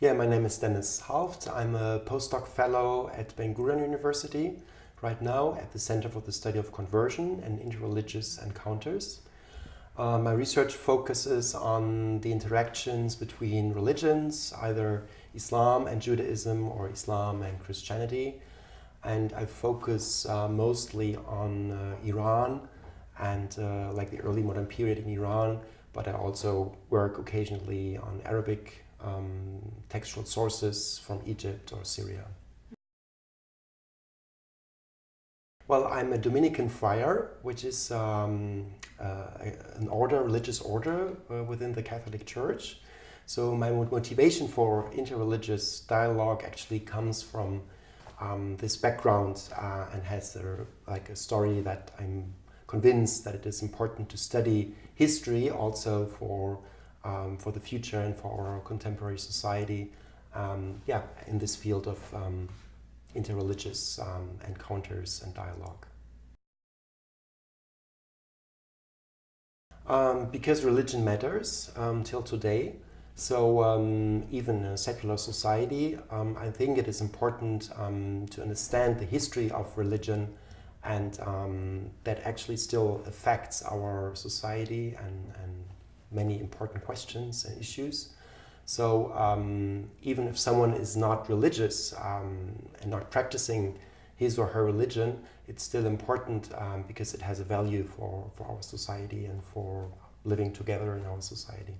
Yeah, my name is Dennis Halft. I'm a postdoc fellow at Ben Gurion University right now at the Center for the Study of Conversion and Interreligious Encounters. Uh, my research focuses on the interactions between religions, either Islam and Judaism or Islam and Christianity. And I focus uh, mostly on uh, Iran and uh, like the early modern period in Iran, but I also work occasionally on Arabic um, textual sources from Egypt or Syria. Well, I'm a Dominican friar, which is um, uh, an order, religious order uh, within the Catholic Church. So my motivation for interreligious dialogue actually comes from um, this background uh, and has a, like a story that I'm convinced that it is important to study history also for um, for the future and for our contemporary society. Um, yeah, in this field of um, interreligious um, encounters and dialogue. Um, because religion matters um, till today, so um, even in a secular society, um, I think it is important um, to understand the history of religion and that actually still affects our society and many important questions and issues. So um, even if someone is not religious um, and not practicing his or her religion, it's still important um, because it has a value for, for our society and for living together in our society.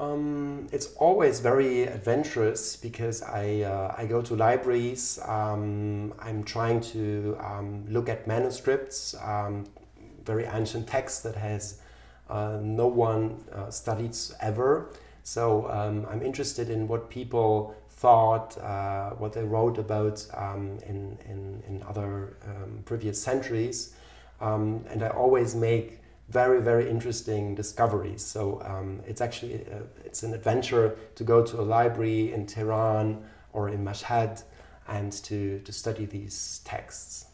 Um, it's always very adventurous because I, uh, I go to libraries, um, I'm trying to um, look at manuscripts, um, very ancient texts that has no one uh, studies ever. So um, I'm interested in what people thought, uh, what they wrote about um, in, in, in, other um, previous centuries. Um, and I always make very, very interesting discoveries. So um, it's actually, uh, it's an adventure to go to a library in Tehran or in Mashhad and to, to study these texts.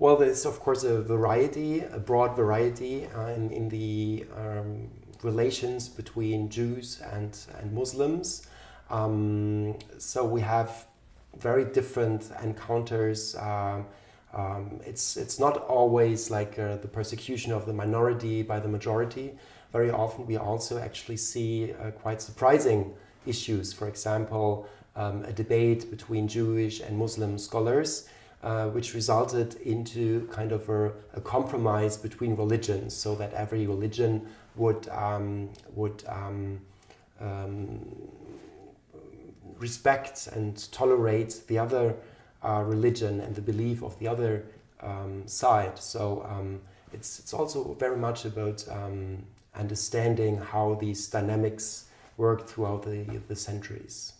Well, there's of course a variety, a broad variety uh, in, in the um, relations between Jews and, and Muslims. Um, so we have very different encounters. Uh, um, it's, it's not always like uh, the persecution of the minority by the majority. Very often we also actually see uh, quite surprising issues. For example, um, a debate between Jewish and Muslim scholars uh, which resulted into kind of a, a, compromise between religions so that every religion would, um, would um, um, respect and tolerate the other uh, religion and the belief of the other um, side. So um, it's, it's also very much about um, understanding how these dynamics work throughout the, the centuries.